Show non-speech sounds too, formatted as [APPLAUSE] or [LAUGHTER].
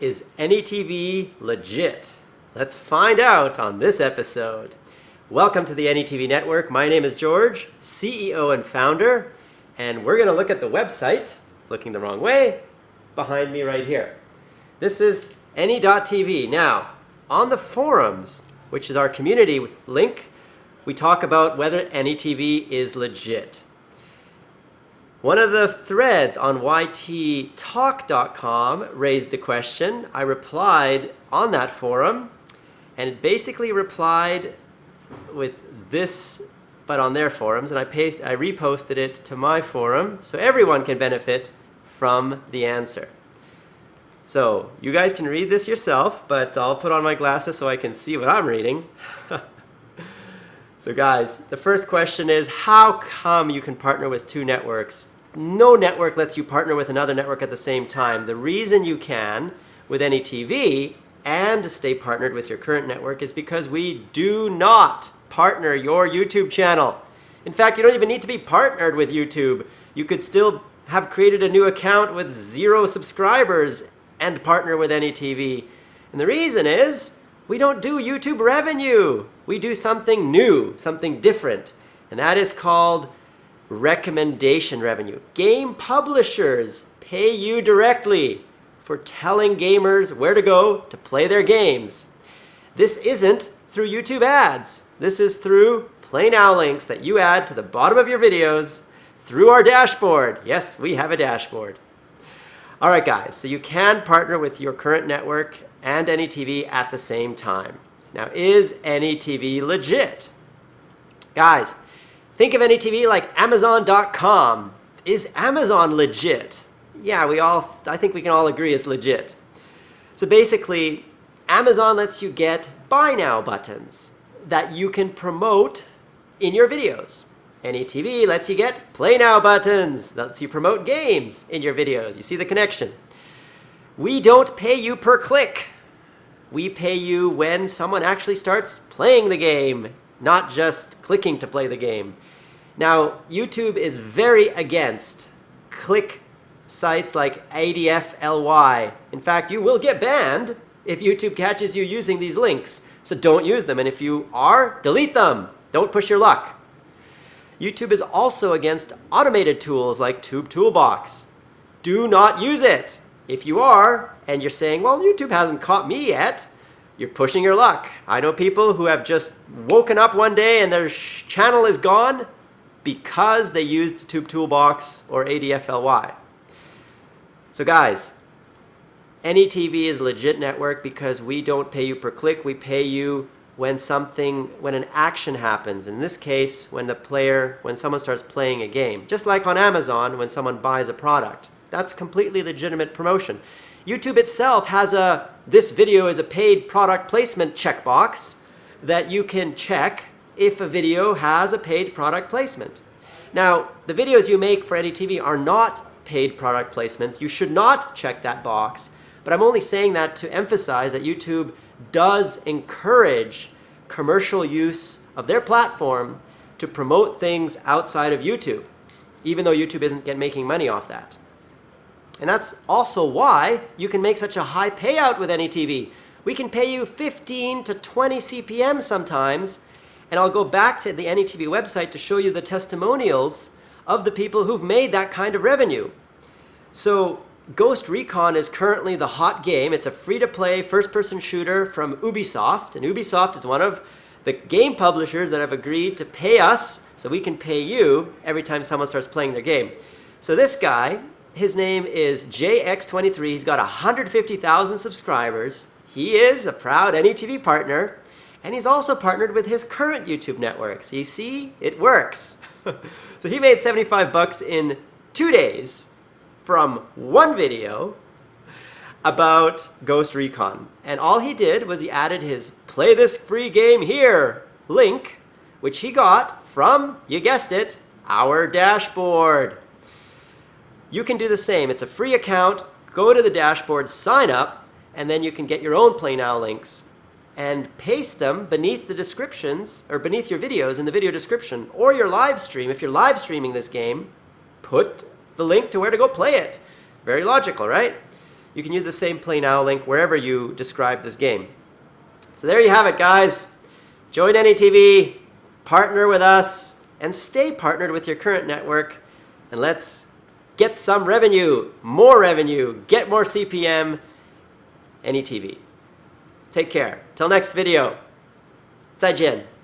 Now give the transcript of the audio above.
Is AnyTV legit? Let's find out on this episode. Welcome to the AnyTV Network. My name is George, CEO and founder, and we're going to look at the website, looking the wrong way, behind me right here. This is any.tv. Now, on the forums, which is our community link, we talk about whether AnyTV is legit. One of the threads on yttalk.com raised the question. I replied on that forum, and basically replied with this, but on their forums, and I, paste, I reposted it to my forum so everyone can benefit from the answer. So you guys can read this yourself, but I'll put on my glasses so I can see what I'm reading. [LAUGHS] So guys, the first question is how come you can partner with two networks? No network lets you partner with another network at the same time. The reason you can with any TV and stay partnered with your current network is because we do not partner your YouTube channel. In fact, you don't even need to be partnered with YouTube. You could still have created a new account with zero subscribers and partner with any TV. And the reason is we don't do YouTube revenue. We do something new, something different. And that is called recommendation revenue. Game publishers pay you directly for telling gamers where to go to play their games. This isn't through YouTube ads. This is through Play Now links that you add to the bottom of your videos through our dashboard. Yes, we have a dashboard. All right, guys, so you can partner with your current network and any TV at the same time. Now, is any TV legit? Guys, think of any TV like Amazon.com. Is Amazon legit? Yeah, we all, I think we can all agree it's legit. So basically, Amazon lets you get buy now buttons that you can promote in your videos. AnyTV lets you get play now buttons, lets you promote games in your videos. You see the connection. We don't pay you per click. We pay you when someone actually starts playing the game, not just clicking to play the game. Now, YouTube is very against click sites like ADFLY. In fact, you will get banned if YouTube catches you using these links. So don't use them. And if you are, delete them. Don't push your luck. YouTube is also against automated tools like Tube Toolbox. Do not use it. If you are, and you're saying, well, YouTube hasn't caught me yet, you're pushing your luck. I know people who have just woken up one day and their channel is gone because they used Tube Toolbox or ADFLY. So guys, AnyTV is a legit network because we don't pay you per click. We pay you when something, when an action happens. In this case, when the player, when someone starts playing a game. Just like on Amazon, when someone buys a product. That's completely legitimate promotion. YouTube itself has a, this video is a paid product placement checkbox that you can check if a video has a paid product placement. Now, the videos you make for any TV are not paid product placements. You should not check that box, but I'm only saying that to emphasize that YouTube does encourage commercial use of their platform to promote things outside of YouTube, even though YouTube isn't get making money off that. And that's also why you can make such a high payout with AnyTV. We can pay you 15 to 20 CPM sometimes, and I'll go back to the AnyTV website to show you the testimonials of the people who've made that kind of revenue. So Ghost Recon is currently the hot game. It's a free-to-play first-person shooter from Ubisoft, and Ubisoft is one of the game publishers that have agreed to pay us so we can pay you every time someone starts playing their game. So this guy, his name is JX23. He's got 150,000 subscribers. He is a proud AnyTV partner, and he's also partnered with his current YouTube network. So you see, it works. [LAUGHS] so he made 75 bucks in two days from one video about Ghost Recon. And all he did was he added his play this free game here link, which he got from, you guessed it, our dashboard. You can do the same. It's a free account. Go to the dashboard, sign up, and then you can get your own Play Now links and paste them beneath the descriptions or beneath your videos in the video description or your live stream. If you're live streaming this game, put the link to where to go play it. Very logical, right? you can use the same Play Now link wherever you describe this game. So there you have it, guys. Join AnyTV, partner with us, and stay partnered with your current network. And let's get some revenue, more revenue, get more CPM, AnyTV. Take care. Till next video. 再见。